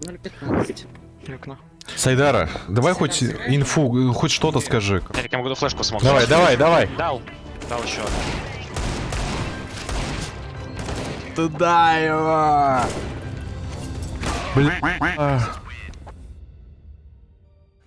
0.15. Окно. Сайдара, давай хоть инфу, хоть что-то скажи. Я могу флешку смог. Давай, давай, давай. Дал. Дал еще. Туда его. Бля.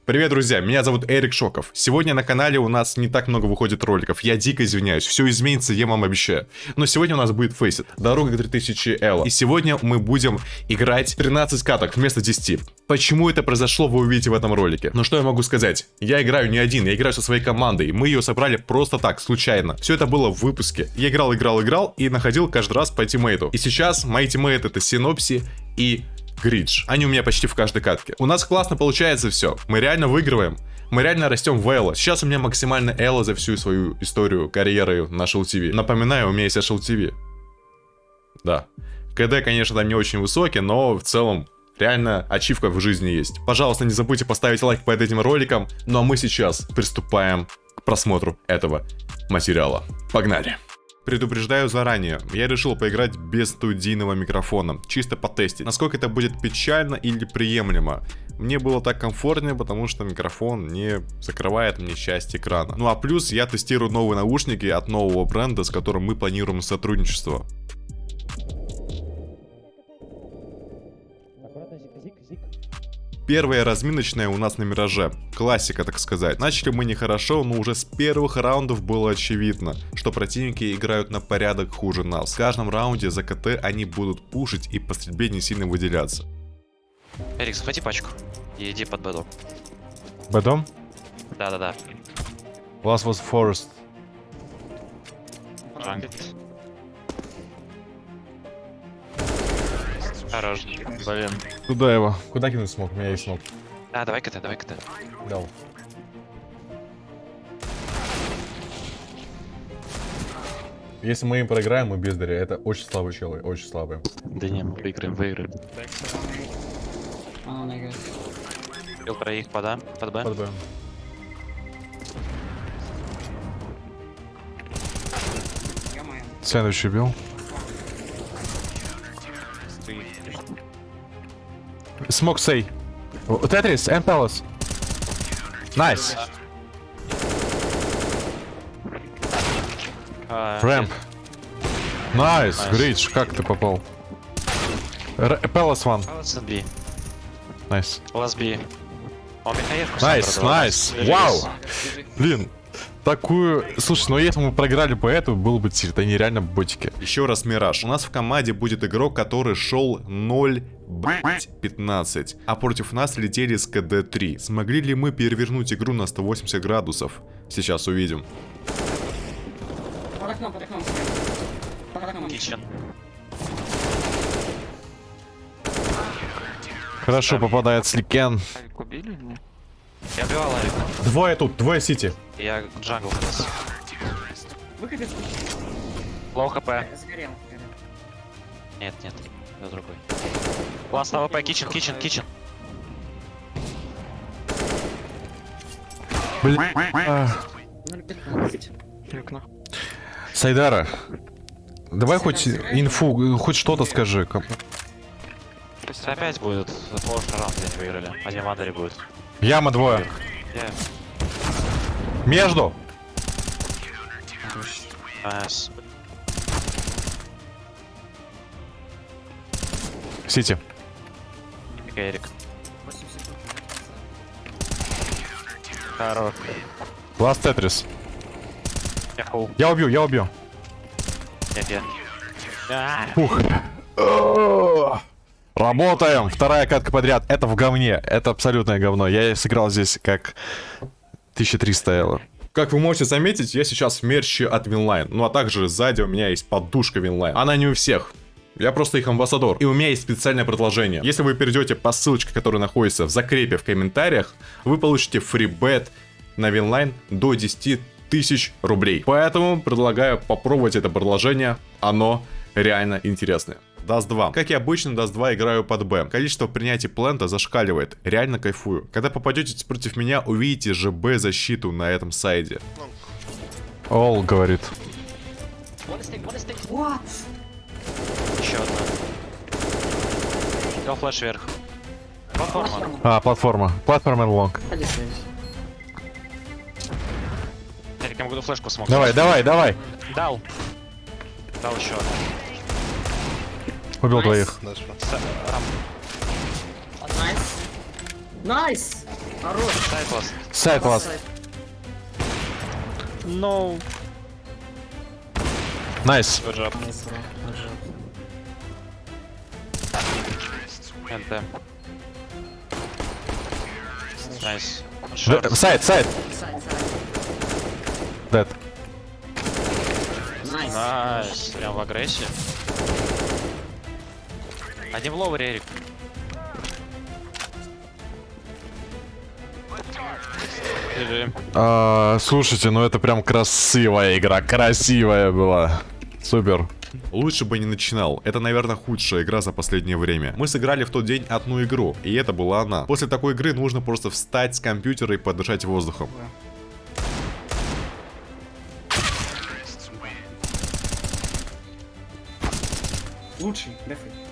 Привет, друзья, меня зовут Эрик Шоков. Сегодня на канале у нас не так много выходит роликов. Я дико извиняюсь, все изменится, я вам обещаю. Но сегодня у нас будет Faceit, дорога к 3000 L. И сегодня мы будем играть 13 каток вместо 10. Почему это произошло, вы увидите в этом ролике. Но что я могу сказать? Я играю не один, я играю со своей командой. Мы ее собрали просто так, случайно. Все это было в выпуске. Я играл, играл, играл и находил каждый раз по тиммейту. И сейчас мои тиммейты это Синопси и Гридж. Они у меня почти в каждой катке. У нас классно получается все. Мы реально выигрываем. Мы реально растем в Элло. Сейчас у меня максимально Элло за всю свою историю карьеры на TV. Напоминаю, у меня есть TV. Да. КД, конечно, там не очень высокий, но в целом реально ачивка в жизни есть. Пожалуйста, не забудьте поставить лайк под этим роликом. Ну а мы сейчас приступаем к просмотру этого материала. Погнали! Предупреждаю заранее, я решил поиграть без студийного микрофона, чисто потестить, насколько это будет печально или приемлемо. Мне было так комфортнее, потому что микрофон не закрывает мне часть экрана. Ну а плюс я тестирую новые наушники от нового бренда, с которым мы планируем сотрудничество. Первая разминочная у нас на Мираже. Классика, так сказать. Начали мы нехорошо, но уже с первых раундов было очевидно, что противники играют на порядок хуже нас. В каждом раунде за КТ они будут пушить и по стрельбе не сильно выделяться. Эрик, захвати пачку. И иди под бэдом. Бэдом? Да-да-да. Last was forest. Jungle. Хорош. Блин. Туда его. Куда кинуть смог? У меня есть смог. А, давай КТ, давай КТ. Дал. Если мы им проиграем, мы бездари. Это очень слабые челы, очень слабые. Да не, мы выиграем, выиграем. Бил про их пода, под Б. Под Б. Сэндвич убил. Смог сей. Тетрис, and Palace. А, Рэмп. Найс. Гридж, как ты попал? Пелос ван. Найс. О, Михаевку Найс, найс. Вау. Блин, такую... Слушай, ну если мы проиграли по этому, был бы тир. Это нереально ботики. Еще раз Мираж. У нас в команде будет игрок, который шел 0 15, а против нас летели с КД 3. Смогли ли мы перевернуть игру на 180 градусов? Сейчас увидим. Под окном, под окном. Под окном. Kitchen. Хорошо попадает Сликен. Убили или Я убивал Авика. Двое тут, двое CT. Я jungle сейчас. Выход из low HP. Сгорел. сгорел. Нет, нет. Это другой. Last AWP, kitchen, kitchen, kitchen. Бля. А. 0.15. Окно. Сайдара, давай хоть инфу, хоть что-то скажи. Опять будет прошлый раунд, где они выиграли. Один в under е будет. Яма двое. Между. Nice. CT. Эрик. Хорош. Last Tetris. Я убью, я убью. Нет, я. Фух. Работаем. Вторая катка подряд. Это в говне. Это абсолютное говно. Я сыграл здесь как 1300 эло. Как вы можете заметить, я сейчас в мерче от Winline. Ну а также сзади у меня есть подушка Winline. Она не у всех. Я просто их амбассадор. И у меня есть специальное предложение. Если вы перейдете по ссылочке, которая находится в закрепе в комментариях, вы получите фрибет на Winline до 10 тысяч рублей. Поэтому предлагаю попробовать это предложение. Оно реально интересное. Dust 2. Как и обычно, Dust 2 играю под Б. Количество принятий плента зашкаливает. Реально кайфую. Когда попадете против меня, увидите ЖБ защиту на этом сайде. Ол говорит. Еще одна. Дал флеш вверх. Платформа. А, платформа. Платформа long. Я могу флешку смог. Давай, давай, давай. Дал. Дал еще. Убил Найс. двоих. Найс. Найс! Хорош. Сайт вас. Сайт класс. Сайт. No. Найс. Nice. Site, site. Site, site. Dead. Nice. Nice. Прям в агрессии. Один в lower е, Эрик. А, слушайте, ну это прям красивая игра, красивая была. Супер. Лучше бы не начинал. Это, наверное, худшая игра за последнее время. Мы сыграли в тот день одну игру, и это была она. После такой игры нужно просто встать с компьютера и подышать воздухом. Лучший, дефи.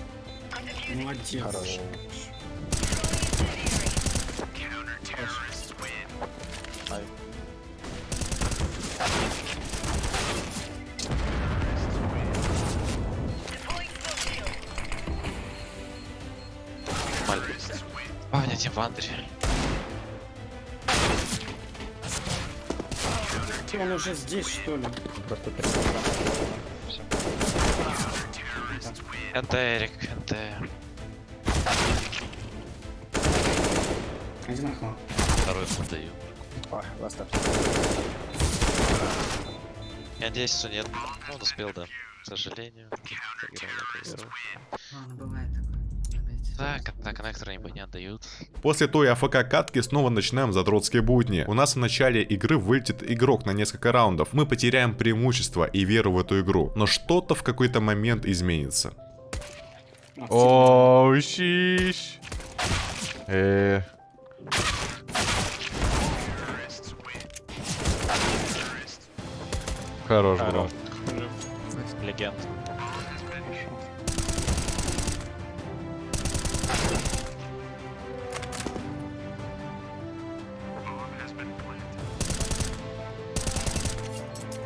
Молодец. Павня, тем в андере. Он уже здесь, что ли? НТ, Эрик, НТ. Один окно. Второй подаю. Я надеюсь, что нет. Ну, он успел, да. К сожалению. Проиграли эту игру. Ладно, бывает такое. Опять. Так, на коннекторы не отдают. После той АФК катки снова начинаем задротские будни. У нас в начале игры вылетит игрок на несколько раундов. Мы потеряем преимущество и веру в эту игру. Но что-то в какой-то момент изменится. А, О, щищ. Э. Хорош, бро. Легенд.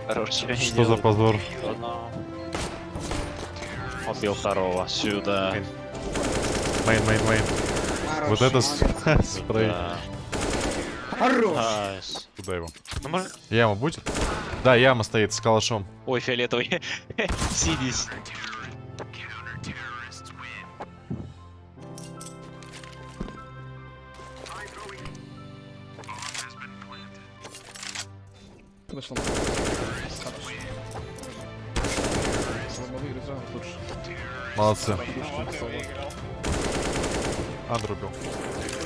Хорош, Что за позор? Убил второго. Сюда. Main, main, main. Вот это спрей. Хорош. Куда его? Ну, может... Яма будет? Да, яма стоит с калашом. Ой, фиолетовый. Сидись. Лучше. Молодцы. Андр убил.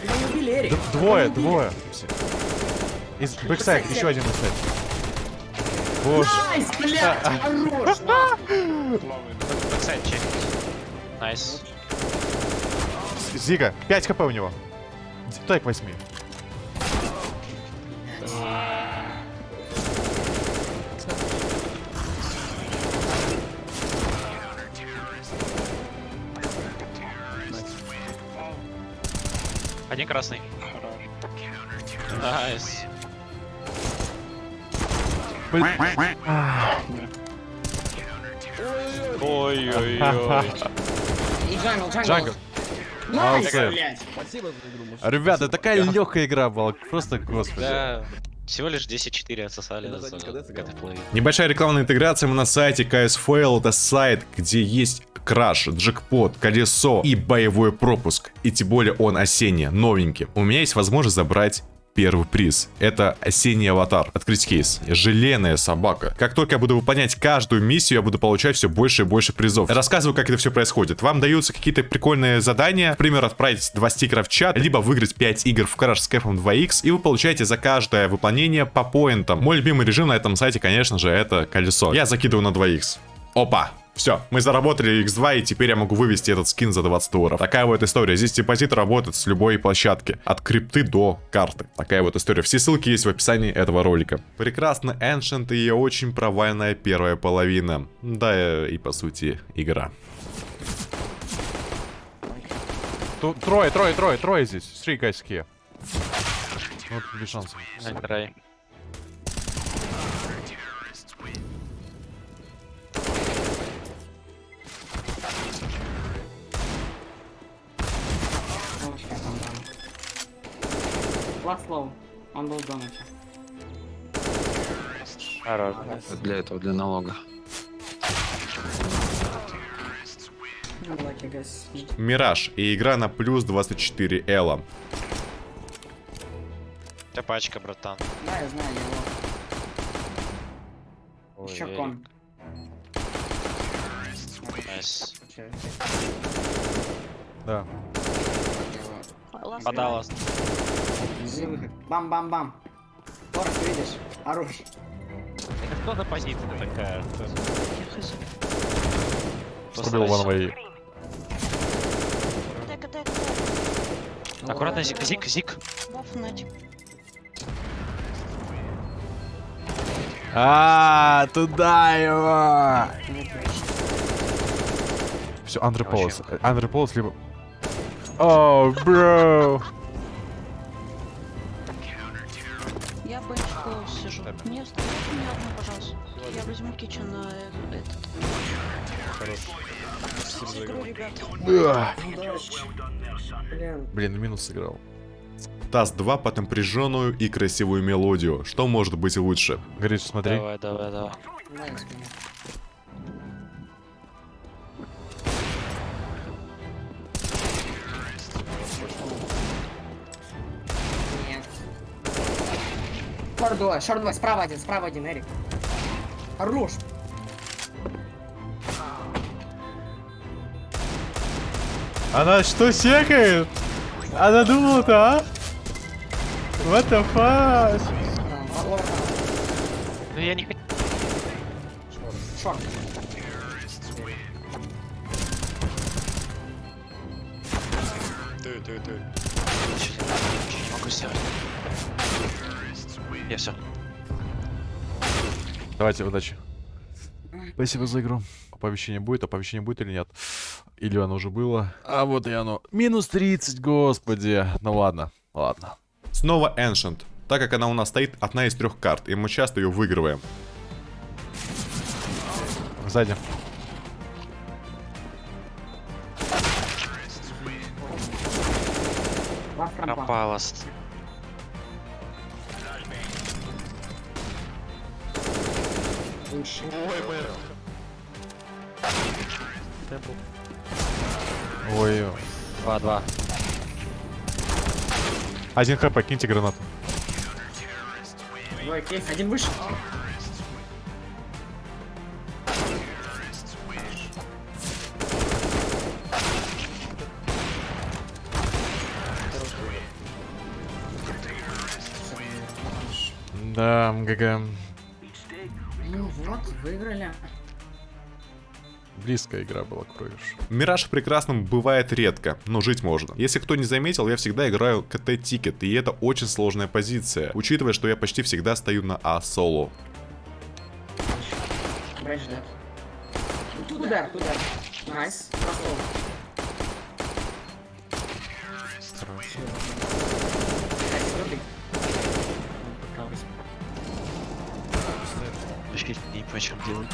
Его не убили, Эрик. Д- Двое, двое. Из бэксайд, еще один бэксайд. Боже. Найс, блядь, хорош. Бэксайд. Найс. Зига, 5 хп у него. Дай к 8. Один красный. Nice. Ой-ой-ой. Jungle, Молодцы. блядь. Спасибо за игру, мужик. Ребята, такая легкая игра была. Просто господи. Всего лишь 10-4 отсосали за геймплей. Небольшая рекламная интеграция мы на сайте KSFL. Это сайт, где есть краш, джекпот, колесо и боевой пропуск. И тем более он осенний, новенький. У меня есть возможность забрать первый приз. Это осенний аватар. Открыть кейс. Желейная собака. Как только я буду выполнять каждую миссию, я буду получать все больше и больше призов. Рассказываю, как это все происходит. Вам даются какие-то прикольные задания. Например, отправить два стикера в чат, либо выиграть 5 игр в краш с кэфом 2х, и вы получаете за каждое выполнение по поинтам. Мой любимый режим на этом сайте, конечно же, это колесо. Я закидываю на 2х. Опа! Все, мы заработали x2, и теперь я могу вывести этот скин за 20 долларов. Такая вот история. Здесь депозит работает с любой площадки. От крипты до карты. Такая вот история. Все ссылки есть в описании этого ролика. Прекрасно Ancient и очень провальная первая половина. Да, и по сути, игра. Ту- трое, трое, трое, трое здесь. Three guys here. Ну, Вот без шансов. Не low. Он был в донате. Хорош. Для этого, для налога. Мираж и игра на плюс 24 эло. Ты пачка, братан. Да, я знаю его. Ой, Еще кон. Nice. Да. его. Иди выход. Бам-бам-бам. Торс, видишь? Хорош. Это кто за позиция такая? Так, так, так. Аккуратно, зик, зик, зик. А, туда его! Все, Андре Полос. Андре Полос либо... О, бро! Клоус сижу. Не оставляйте меня одну, пожалуйста. Я возьму кичен на этот. Хорошо. Игру, ребят. Блин. Блин, минус сыграл. Таз 2 под напряженную и красивую мелодию. Что может быть лучше? Гриш, смотри. Давай, давай, давай. Шорт 2, шорт 2, справа один, справа один, Эрик. Хорош. Она что, секает? Она думала-то, а? What the fuck? Ну я не хочу. Шорт. Не могу сделать. Я все. Давайте, удачи. Спасибо за игру. Оповещение будет, оповещение будет или нет? Или оно уже было? А вот и оно. Минус 30, господи. Ну ладно, ладно. Снова Ancient. Так как она у нас стоит одна из трех карт, и мы часто ее выигрываем. Сзади. Лав рампа. Пропалос. Лучше. Ой. 2-2. Один хп, киньте гранату. Двое кейс, один выше. Да, GG. Выиграли. Близкая игра была, кроешь. Мираж прекрасным бывает редко, но жить можно. Если кто не заметил, я всегда играю CT-ticket, и это очень сложная позиция, учитывая, что я почти всегда стою на А-соло. Туда, туда. Nice. Прошел. Вообще не по чем делать.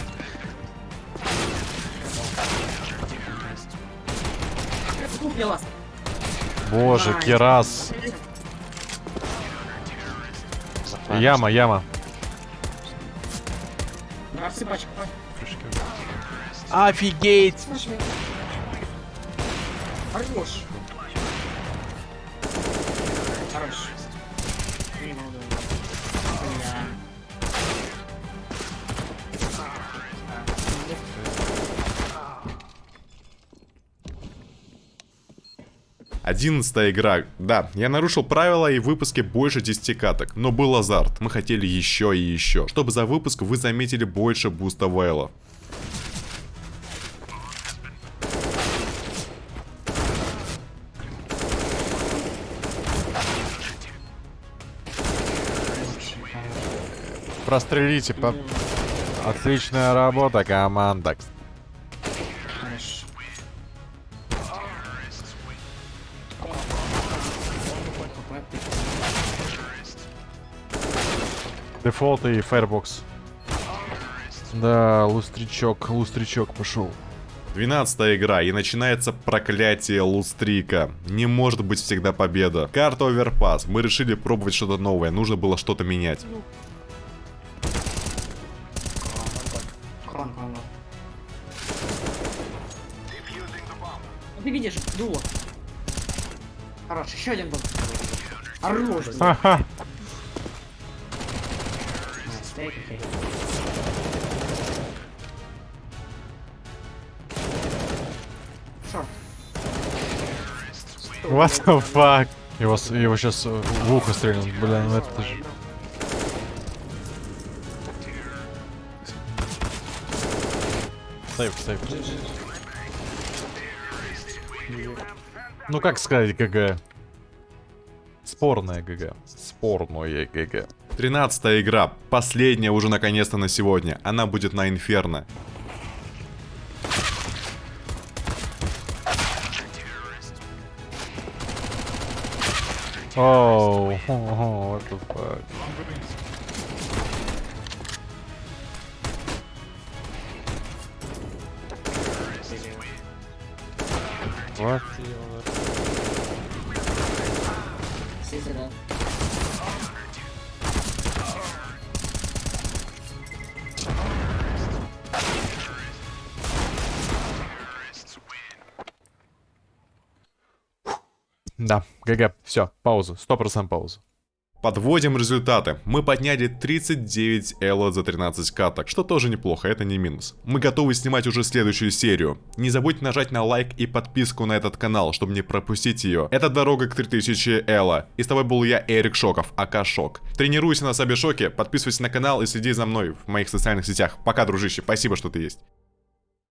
Боже, Найс. Керас. Яма, яма. Рассыпачка. Офигеть! Хорош. 11 игра. Да, я нарушил правила и в выпуске больше 10 каток, но был азарт. Мы хотели еще и еще, чтобы за выпуск вы заметили больше буста Вайла. Прострелите по... Отличная работа, команда. Дефолт и Firebox. Да, лустричок, лустричок пошел. 12 игра, и начинается проклятие лустрика. Не может быть всегда победа. Карта Оверпас. Мы решили пробовать что-то новое, нужно было что-то менять. Ты видишь, дуло. Хорош, еще один был. Ха-ха. What the fuck? Его, его сейчас в ухо стрельнут, бля, ну это же... Сейв, сейв. Ну как сказать GG? Спорная GG. Спорное GG. 13 игра, последняя уже наконец-то на сегодня. Она будет на Инферно. Оу, what the fuck. What? Да, ГГ, все, пауза, 100% пауза. Подводим результаты. Мы подняли 39 элла за 13 каток, что тоже неплохо, это не минус. Мы готовы снимать уже следующую серию. Не забудьте нажать на лайк и подписку на этот канал, чтобы не пропустить ее. Это дорога к 3000 элла. И с тобой был я, Эрик Шоков, АК Шок. Тренируйся на Сабе Шоке, подписывайся на канал и следи за мной в моих социальных сетях. Пока, дружище, спасибо, что ты есть.